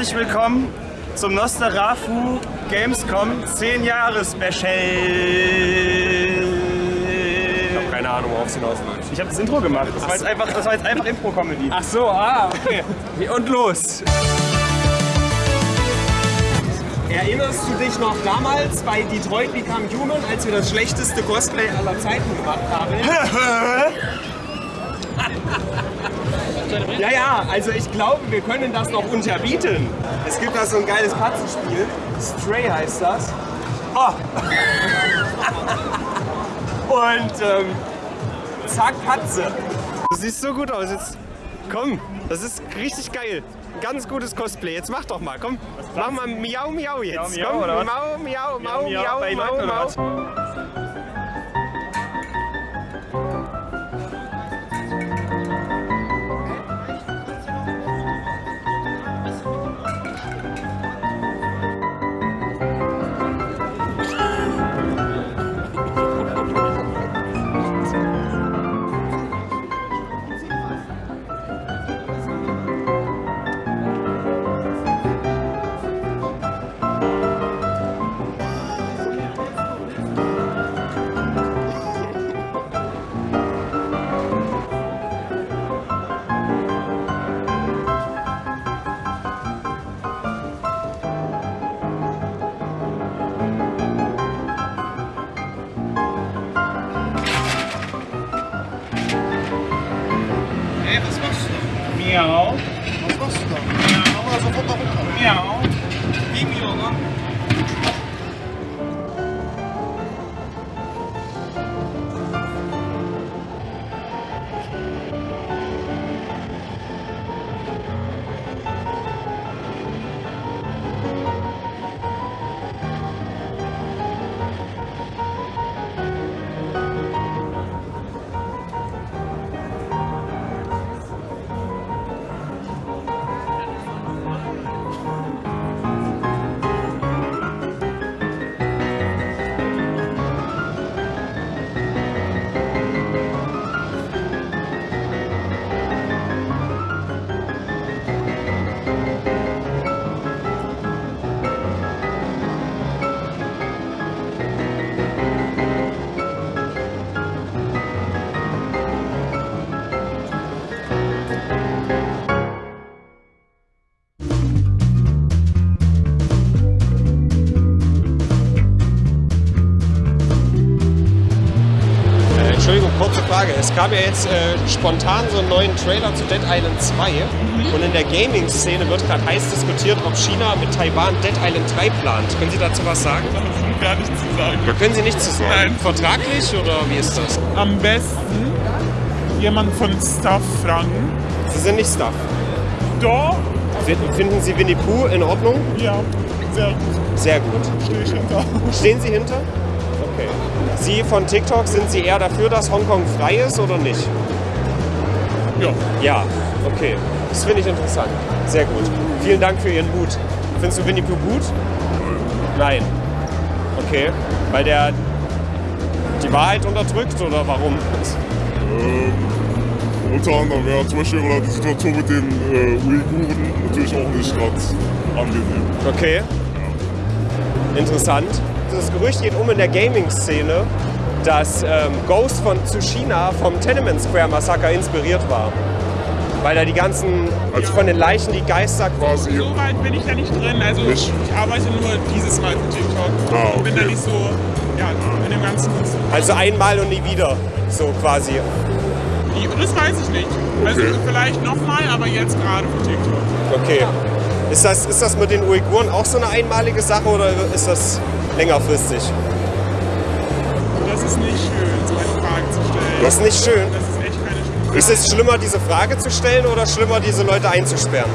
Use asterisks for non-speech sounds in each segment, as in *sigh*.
herzlich willkommen zum Nosterafu Gamescom 10 Jahre Special. Ich habe keine Ahnung, worauf es hinausläuft. Ich habe das Intro gemacht. Das war jetzt einfach, das war jetzt einfach Impro-Comedy. Ach so, ah, okay. Und los. Erinnerst du dich noch damals bei Detroit Become Human, als wir das schlechteste Cosplay aller Zeiten gemacht haben? *laughs* *laughs* ja, ja, also ich glaube, wir können das noch unterbieten. Es gibt da so ein geiles Katzenspiel. Stray heißt das. Oh. *laughs* Und ähm, zack, Katze. Du siehst so gut aus. Jetzt komm, das ist richtig geil. Ganz gutes Cosplay. Jetzt mach doch mal, komm. Mach mal Miau Miau jetzt. Miau, Miau, komm, oder was? Mau Miau Miau, Miau Mau Leuten, oder Mau. was? Miau. Was Es gab ja jetzt äh, spontan so einen neuen Trailer zu Dead Island 2 und in der Gaming-Szene wird gerade heiß diskutiert, ob China mit Taiwan Dead Island 3 plant. Können Sie dazu was sagen? Gar nichts zu sagen. Da können Sie nichts zu sagen. Nein. Vertraglich oder wie ist das? Am besten jemand von Staff fragen. Sie sind nicht Staff. Doch, Finden finden Sie Winnie Pooh in Ordnung? ja, sehr gut. Sehr gut. Stehe ich hinter. Stehen Sie hinter? Okay. Sie von TikTok, sind Sie eher dafür, dass Hongkong frei ist oder nicht? Ja. Ja, okay. Das finde ich interessant. Sehr gut. Vielen Dank für Ihren Mut. Findest du Winnie Pooh gut? Nein. Okay. Weil der die Wahrheit unterdrückt oder warum? Unter anderem, ja, zum Beispiel war die Situation mit den äh, Uiguren natürlich auch nicht ganz angenehm. Okay. Interessant. Das Gerücht geht um in der Gaming-Szene, dass ähm, Ghost von Tsushima vom Tenement Square Massaker inspiriert war. Weil da die ganzen, Also- von den Leichen die Geister Quasi, So weit bin ich da nicht drin. Also Nicht? ich arbeite nur dieses Mal für TikTok. Ah, Ich bin da okay. nicht so ja, in dem ganzen. Also einmal und nie wieder, so quasi. Das weiß ich nicht. Also Okay. vielleicht nochmal, aber jetzt gerade für TikTok. Okay. Ist das, ist das mit den Uiguren auch so eine einmalige Sache oder ist das längerfristig? Das ist nicht schön, so eine Frage zu stellen. Das ist nicht schön. Das ist echt keine schöne Ist es schlimmer, diese Frage zu stellen oder schlimmer, diese Leute einzusperren?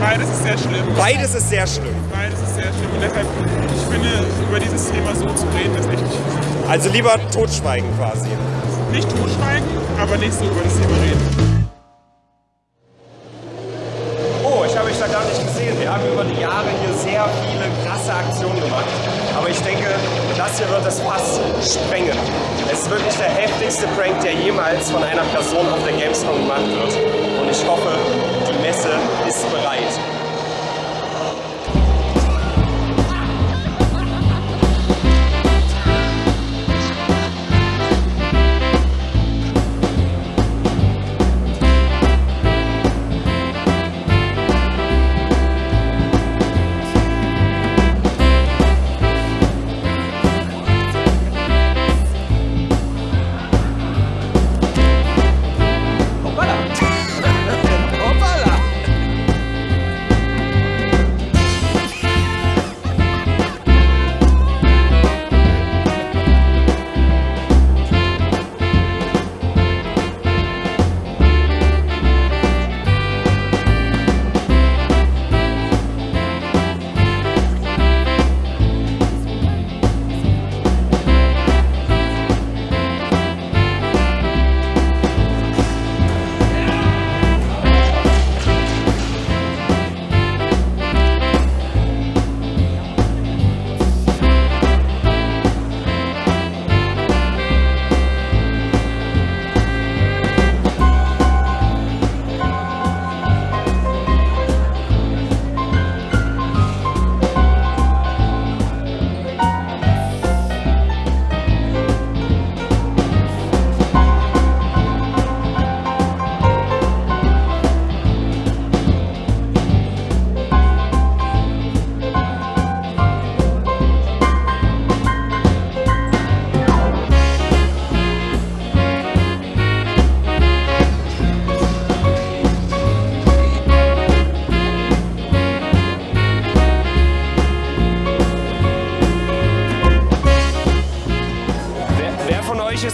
Beides ist sehr schlimm. Beides ist sehr schlimm. Beides ist sehr schlimm. Und deshalb, ich finde, über dieses Thema so zu reden, ist echt Also lieber totschweigen quasi. nicht totschweigen, aber nicht so über das Thema reden. Oh, ich habe euch da gar nicht gesehen. Wir haben über die Jahre hier sehr viele krasse Aktionen gemacht. Aber ich denke, hier wird das Fass sprengen. Es ist wirklich der heftigste Prank, der jemals von einer Person auf der Gamescom gemacht wird. Und ich hoffe, die Messe ist bereit.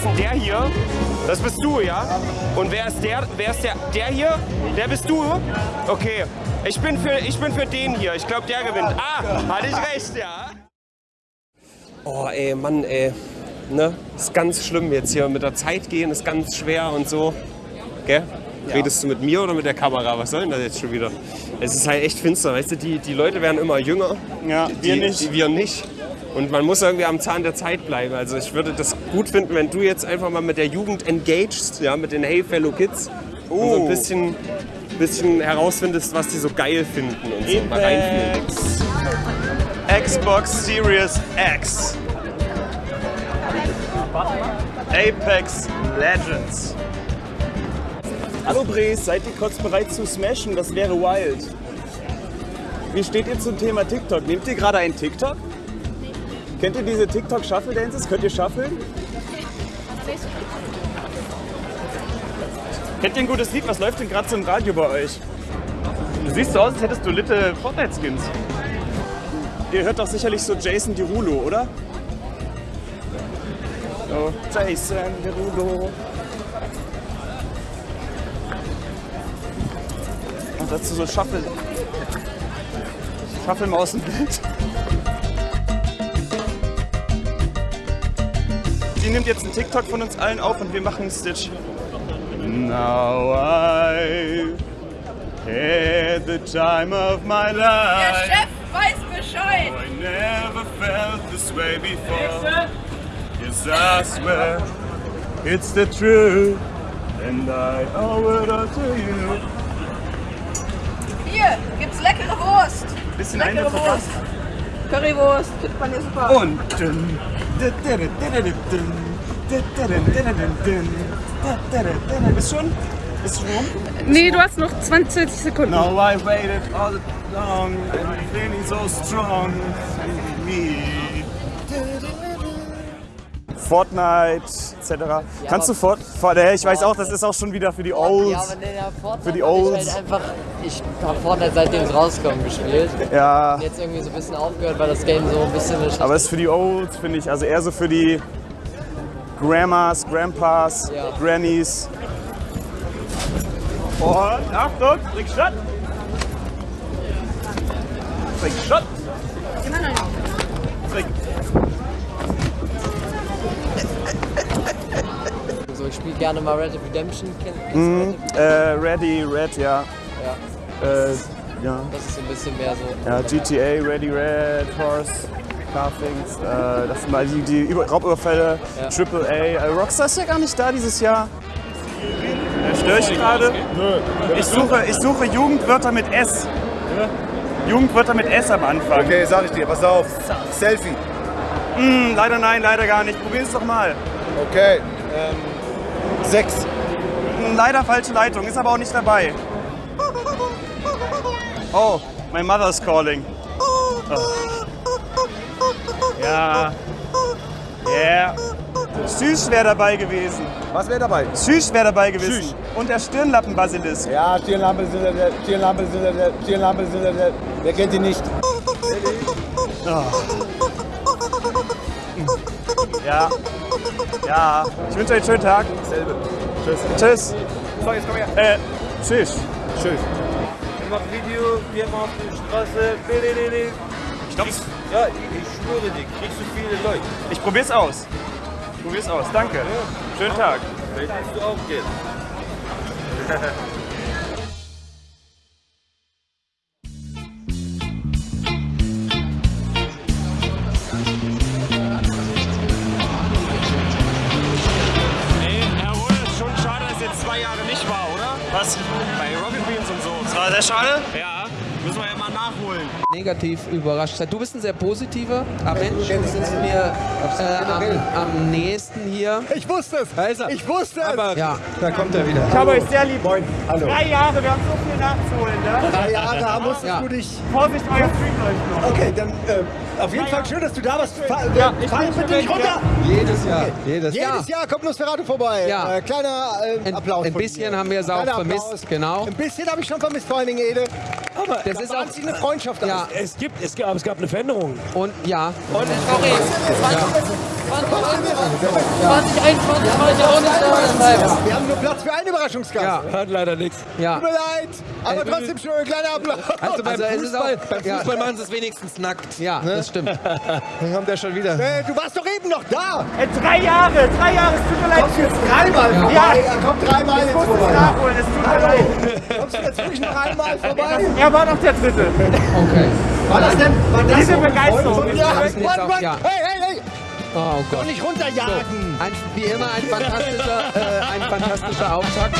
Ist denn der hier? Das bist du, ja? Und wer ist der? Wer ist der? Der hier? Der bist du? Okay. Ich bin für, ich bin für den hier. Ich glaube, der gewinnt. Ah, hatte ich recht, ja? Oh, ey, Mann, ey. Ne? Ist ganz schlimm jetzt hier. Mit der Zeit gehen ist ganz schwer und so. Gell? Redest du mit mir oder mit der Kamera? Was soll denn das jetzt schon wieder? Es ist halt echt finster, weißt du? Die, die Leute werden immer jünger. Ja, wir die, nicht. Die, wir nicht. Und man muss irgendwie am Zahn der Zeit bleiben. Also ich würde das gut finden, wenn du jetzt einfach mal mit der Jugend engagest, ja, mit den Hey Fellow Kids und so ein bisschen, bisschen herausfindest, was die so geil finden und so mal reinfühlen. Xbox Series X. Apex Legends. Hallo Bres, seid ihr kurz bereit zu smashen? Das wäre wild. Wie steht ihr zum Thema TikTok? Nehmt ihr gerade einen TikTok? Kennt ihr diese TikTok Shuffle Dances? Könnt ihr shuffeln? Kennt ihr ein gutes Lied? Was läuft denn gerade so im Radio bei euch? Du siehst so aus, als hättest du Litte Fortnite-Skins. Ihr hört doch sicherlich so Jason Derulo, oder? So, Jason Derulo. Und dazu so Shuffle. Shuffle mal aus dem Bild. Die nimmt jetzt einen TikTok von uns allen auf und wir machen einen Stitch. Now I had the time of my Der life. Chef weiß Bescheid. I never felt this way before. Yes, I swear it's the truth, and I owe it all to you. Hier gibt's leckere Wurst. Bisschen Leckere Wurst. Currywurst. Findet man hier super. Und dün, ist schon? Ist schon rum? Nee, du hast noch 20 Sekunden. No, I waited all long and feeling so strong. Me. Fortnite etc. Kannst du Fort, Fort äh, Ich weiß auch, das ist auch schon wieder für die Olds. Ja, aber nee, der Fortnite Für die hab ich Olds. Halt einfach, ich habe Fortnite seitdem es rauskommt gespielt. Ja, Und jetzt irgendwie so ein bisschen aufgehört, weil das Game so ein bisschen eine aber es ist für die Olds, finde ich. Also eher so für die Grandmas, Grandpas, Ja. Grannies. Und Achtung, Trickshot! Trickshot! Gerne mal Red Dead Redemption kennen. Mhm. Äh, Ready, Red, ja. Ja, Äh, ja. das ist so ein bisschen mehr so. Ja, GTA, Ready, Red, Horse, Carthings, äh, das sind mal die, die Über Raubüberfälle, Ja. Triple A. Äh, Rockstar ist ja gar nicht da dieses Jahr. Äh, störe ich gerade? Ich suche, ich suche Jugendwörter mit S. Jugendwörter mit S am Anfang. Okay, sag ich dir, pass auf. Selfie. Hm, leider nein, leider gar nicht. Probier es doch mal. Okay. Ähm, sechs. Hm, leider falsche Leitung, ist aber auch nicht dabei. Oh, my mother's calling. Oh. Ja. Ja. Süß wäre dabei gewesen. Was wäre dabei? Süß wäre dabei gewesen. Und der Stirnlappenbasilisk. Ja, Stirnlampe, Stirnlampe, Stirnlampe, Wer kennt ihn nicht? Ja. Ja. Ich wünsche euch einen schönen Tag. Selbe. Tschüss. Tschüss. So, jetzt komm her. Äh, tschüss. Tschüss. Ich mach Video, wir machen auf der Straße. Ich glaube, Ja, ich, ich schwöre dir, kriegst du viele Leute. ich probier's aus. Probier's aus. Danke. Schönen Tag. Vielleicht willst du auch Geld. *laughs* negativ überrascht sein. Du bist ein sehr positiver Mensch. Du sitzt mir äh, am, am nächsten hier. Ich wusste es. Ich wusste es. Ja, Da kommt er wieder. Ich habe euch sehr lieb. Moin. Hallo. Drei Jahre, wir haben so viel nachzuholen, ne? Drei Jahre da musstest Ja. du dich. Vorsicht, euer Stream läuft noch. Okay, dann äh, auf jeden Fall schön, dass du da warst. Fahr, Ja, äh, ich fahr bitte nicht runter. Jedes Jahr. Jedes Jahr. Jedes Jahr kommt Nosferatu vorbei. Ja. Äh, kleiner äh, Applaus. ein bisschen haben wir es auch vermisst. Genau. Ein bisschen habe ich schon vermisst, vor allen Dingen Ede. Aber Das ist auch- eine Freundschaft. Ja, Es gibt, es gab, es gab eine Veränderung. und ja. Und sorry. 2021 war ich auch nicht. Wir haben nur Platz für einen Überraschungsgast. Ja. Hat leider nichts. Ja. Tut mir leid, aber trotzdem schön, ein kleiner Applaus. Also beim Also es ist Fußball, auch- beim ja. Fußball machen sie es wenigstens nackt. Ja, das stimmt. *laughs* Dann kommt er schon wieder. Äh, du warst doch eben noch da. Äh, drei Jahre, drei Jahre, es tut mir leid. Kommst du jetzt dreimal vorbei? Ja. Er kommt dreimal Ich jetzt muss es vorbei. nachholen, es tut mir leid. Kommst du jetzt wirklich noch einmal vorbei? Er war noch der Dritte. Okay. War das denn? War das Diese Begeisterung nicht Mann, Mann. ja. Hey, hey, Oh Doch Gott. nicht runterjagen! Ein, wie immer ein fantastischer, äh, ein fantastischer Auftakt.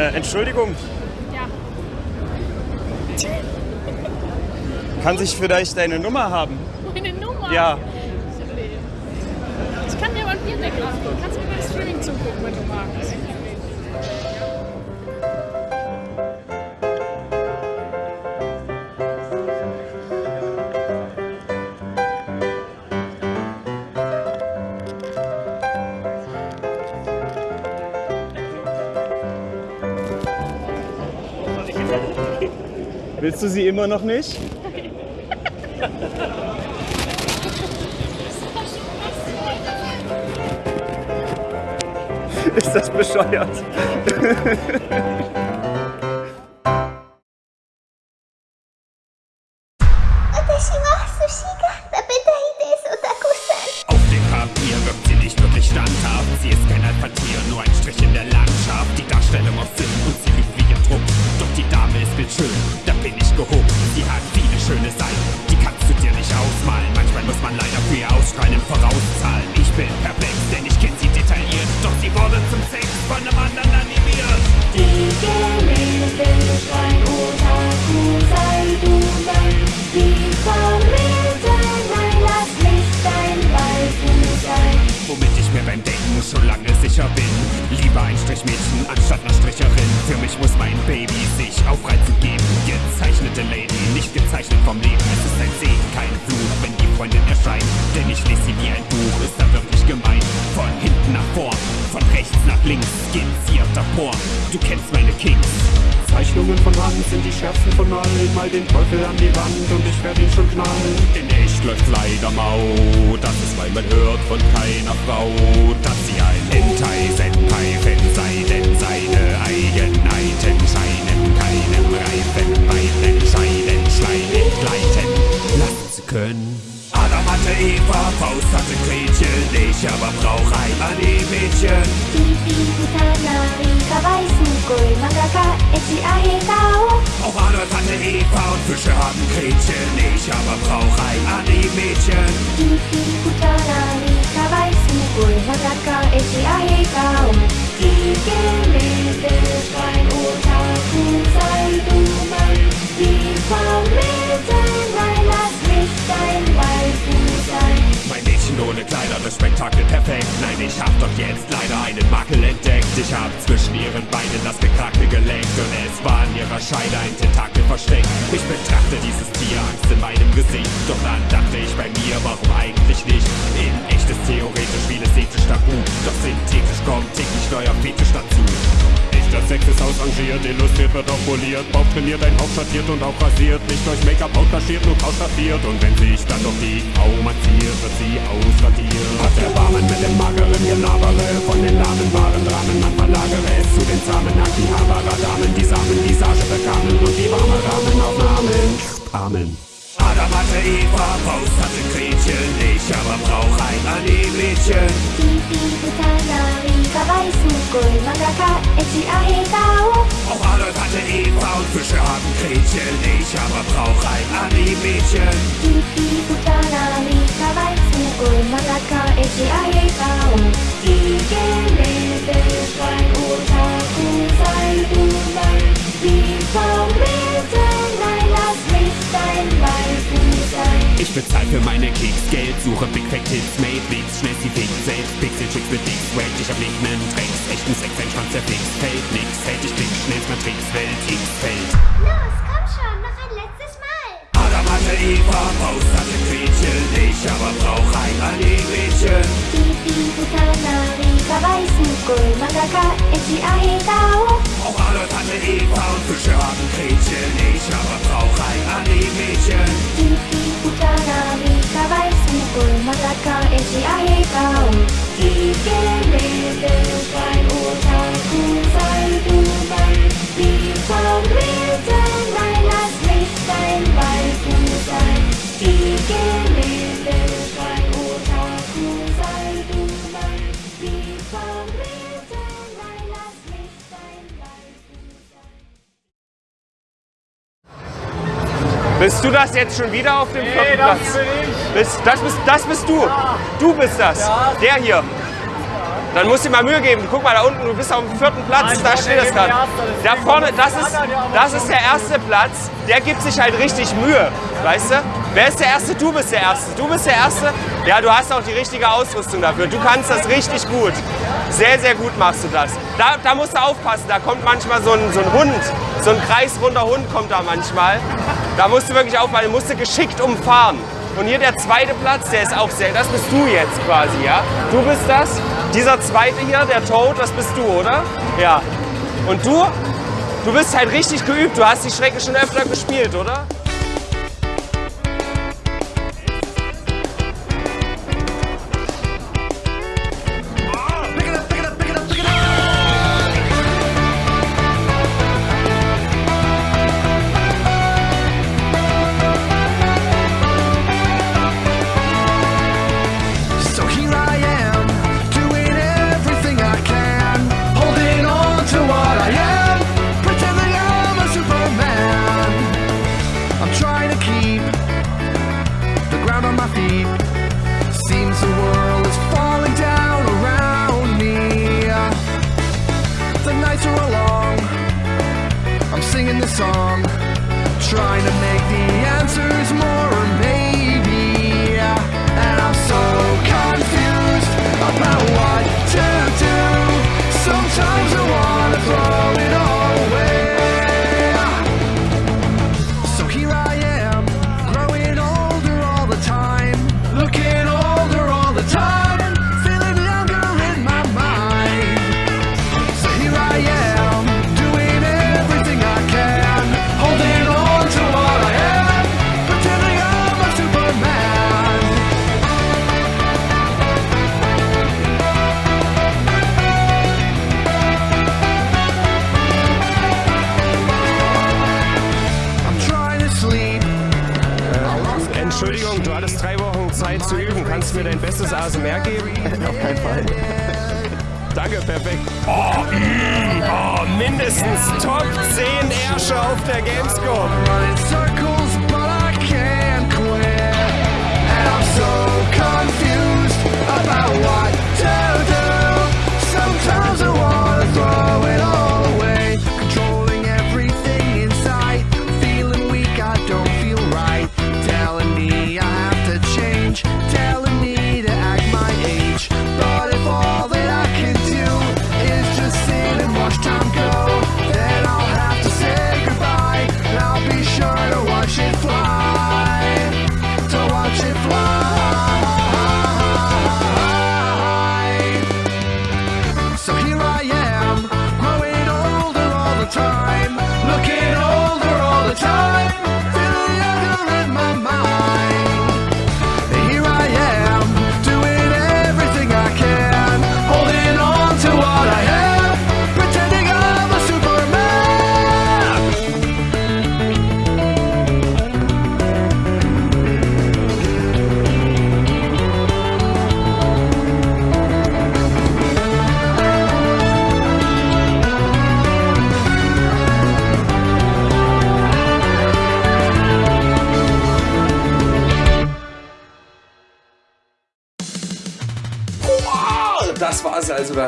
Äh, Entschuldigung. Ja. Kann sich vielleicht deine Nummer haben? Meine Nummer? Ja. Ich kann dir mal ein Bierdeckel abholen. Kannst du mir beim Streaming zugucken, wenn du magst. Willst du sie immer noch nicht? Ist das bescheuert? Strichmädchen anstatt einer Stricherin. Für mich muss mein Baby sich aufreizen geben. Gezeichnete Lady, nicht gezeichnet vom Leben. Es ist ein Segen, kein Fluch, wenn die Freundin erscheint. Denn ich lese sie wie ein Buch, ist da wirklich gemein. Von hinten nach vorn, von rechts nach links, skizziert davor. Du kennst meine Kings. Zeichnungen von Hand sind die schärfsten von allen. Mal den Teufel an die Wand und ich werd ihn schon knallen. In echt läuft leider mau. Das ist, weil man hört von keiner Frau, dass sie ein Hentai-Senpai-Fan sei, denn seine Eigenheiten scheinen keinem reifen Weichen scheiden, Schleim entgleiten lassen zu können. Adam hatte Eva, Faust hatte Gretchen, ich aber brauch ein Anime-Mädchen. Pipi, Butanari, Kawaii, Sugoi, Mangaka, Echi, Ahegao. Auch Adolf hatte Eva und Fische haben Gretchen, ich aber brauch ein Anime-Mädchen. Pipi, Butanari, Kawaii, Sugoi, Mangaka, Echi, Ahegao. Die Gemälde schreien Otaku, sei du mein. Die Formete, nein, lass mich dein ohne Kleider, das Spektakel perfekt. Nein, ich hab doch jetzt leider einen Makel entdeckt. Ich hab zwischen ihren Beinen das gekrackte gelenkt und es war in ihrer Scheide ein Tentakel versteckt. Ich betrachte dieses Tier, Angst in meinem Gesicht. Doch dann dachte ich bei mir, warum eigentlich nicht? In echtes theoretisch, ausrangiert, illustriert wird auch poliert, Bauch trainiert, ein Hauch schattiert und auch rasiert, nicht durch Make-up kaschiert, nur ausstaffiert und wenn sich dann doch die Frau massiert, wird sie ausradiert. Hat Erbarmen mit dem mageren Genabere, von den lahmen wahren Dramen, man verlagere es zu den zahmen Akihabara-Damen, die Samen Visage bekamen und die warme Rahmenaufnahmen. Amen. Adam hatte Eva, Faust hatte Gretchen, ich aber brauch ein Anime-Mädchen. Auch Adolf hatte Eva und Fische haben Gretchen, ich aber brauch ein Anime-Mädchen. Die Ich bezahl für meine Kicks. Geld, suche Big Fat Hits, Made Beats, schnell sie fix. Selbst, Pixel Chicks mit Dicks, Wait, ich hab nicht nen Tricks, echten Sex, ein Schwanz, der fix, fällt nix, hält ich klick, schnellst Matrix, Welt, X fällt. Los, Hatte Eva, Faust hatte Gretchen, ich aber brauch ein Anime-Mädchen. Auch Adolf hatte Eva und Fische haben Gretchen, ich aber brauch ein Anime-Mädchen. Pipi, Butanari, Kawaii, Sugoi, Mangaka, Echi, Ahegao. Das jetzt schon wieder auf dem Nee, vierten das Platz? bin ich. Bist, das, bist, das bist du. Du bist das. Ja. Der hier. Dann musst du dir mal Mühe geben. Guck mal da unten, du bist auf dem vierten Platz. Nein, da steht das gerade. Da vorne, das ist, das ist der erste Platz. Der gibt sich halt richtig Mühe. Weißt du? Wer ist der Erste? Du bist der Erste. Du bist der Erste. Ja, du hast auch die richtige Ausrüstung dafür. Du kannst das richtig gut. Sehr, sehr gut machst du das. Da, da musst du aufpassen. Da kommt manchmal so ein, so ein Hund. So ein kreisrunder Hund kommt da manchmal. Da musst du wirklich aufpassen. Musst du geschickt umfahren. Und hier der zweite Platz, der ist auch sehr, das bist du jetzt quasi, ja? Du bist das. Dieser zweite hier, der Toad, das bist du, oder? Ja. Und du? Du bist halt richtig geübt. Du hast die Strecke schon öfter gespielt, oder?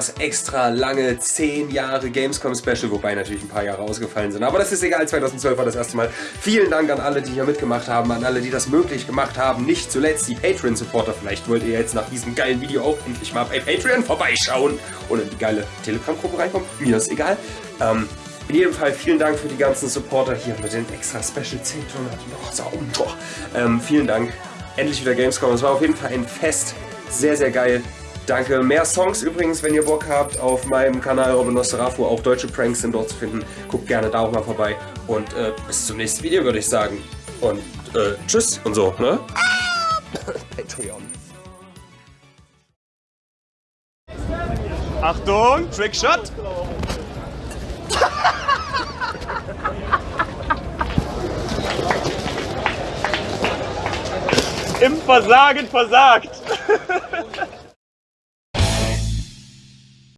Das extra lange 10 Jahre Gamescom Special, wobei natürlich ein paar Jahre ausgefallen sind. Aber das ist egal, 2012 war das erste Mal. Vielen Dank an alle, die hier mitgemacht haben, an alle, die das möglich gemacht haben. Nicht zuletzt die Patreon-Supporter. Vielleicht wollt ihr jetzt nach diesem geilen Video auch endlich mal bei Patreon vorbeischauen und in die geile Telegram-Gruppe reinkommen. Mir ist egal. Ähm, in jedem Fall vielen Dank für die ganzen Supporter hier mit den extra Special 10 noch so, boah. ähm, Vielen Dank. Endlich wieder Gamescom. Es war auf jeden Fall ein Fest. Sehr, sehr geil. Danke. Mehr Songs übrigens, wenn ihr Bock habt, auf meinem Kanal Robin Nosferatu. Auch deutsche Pranks sind dort zu finden. Guckt gerne da auch mal vorbei. Und äh, bis zum nächsten Video, würde ich sagen. Und äh, tschüss und so, ne? Patreon. *laughs* Achtung, Trickshot. *laughs* Im Versagen versagt. *laughs*